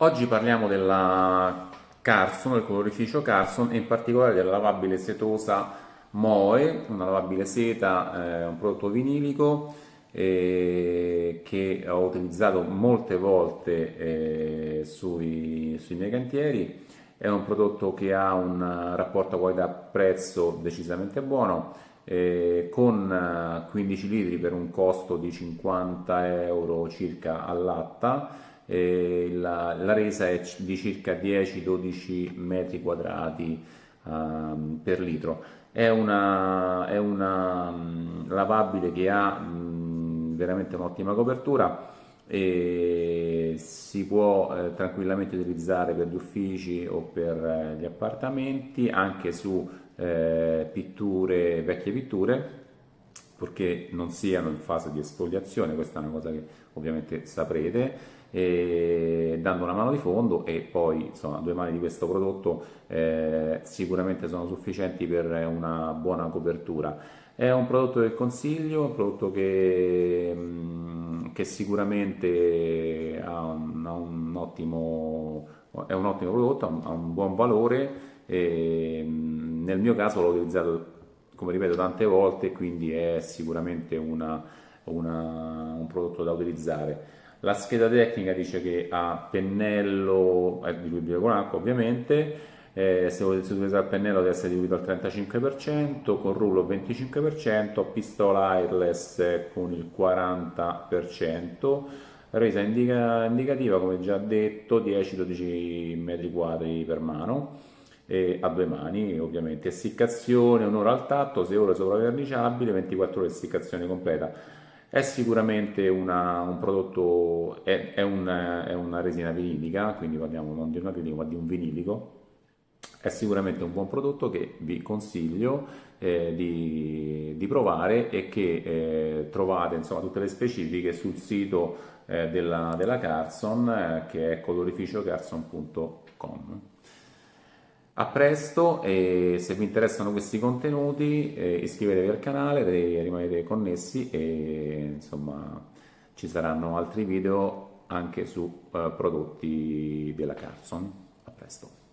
Oggi parliamo della Carson, del colorificio Carson e in particolare della lavabile setosa Moe, una lavabile seta, eh, un prodotto vinilico eh, che ho utilizzato molte volte eh, sui, sui, miei cantieri. È un prodotto che ha un rapporto qualità-prezzo decisamente buono, eh, con 15 litri per un costo di 50 euro circa all'atta eh, la, la, resa è di circa 10-12 metri quadrati uh, per litro. È una, è una um, lavabile che ha um, veramente un'ottima copertura e si può eh, tranquillamente utilizzare per gli uffici o per eh, gli appartamenti, anche su eh, pitture, vecchie pitture, purché non siano in fase di esfoliazione, questa è una cosa che ovviamente saprete, dando una mano di fondo e poi insomma due mani di questo prodotto eh, sicuramente sono sufficienti per una buona copertura. È un prodotto che consiglio, un prodotto che, mm, che sicuramente ha un, ha un ottimo, è un ottimo prodotto, ha un, buon valore e mm, nel mio caso l'ho utilizzato come ripeto tante volte quindi è sicuramente una, una, un prodotto da utilizzare. La scheda tecnica dice che ha pennello, è diluibile con acqua ovviamente, eh, se volete utilizzare il pennello deve essere diluito al 35%, con rullo 25%, pistola airless con il 40%, resa indica, indicativa come già detto 10-12 metri quadri per mano, e a due mani ovviamente, essiccazione un'ora al tatto, 6 ore sopra verniciabile, 24 ore essiccazione completa. È sicuramente una, un prodotto, è, è, un, è, una resina vinilica, quindi parliamo non di un acrilico ma di un vinilico, è sicuramente un buon prodotto che vi consiglio eh, di, di, provare e che eh, trovate insomma, tutte le specifiche sul sito eh, della, della Carson eh, che è colorificiocarson.com. A presto e se vi interessano questi contenuti eh, iscrivetevi al canale, rimanete connessi e insomma ci saranno altri video anche su eh, prodotti della Carson. A presto.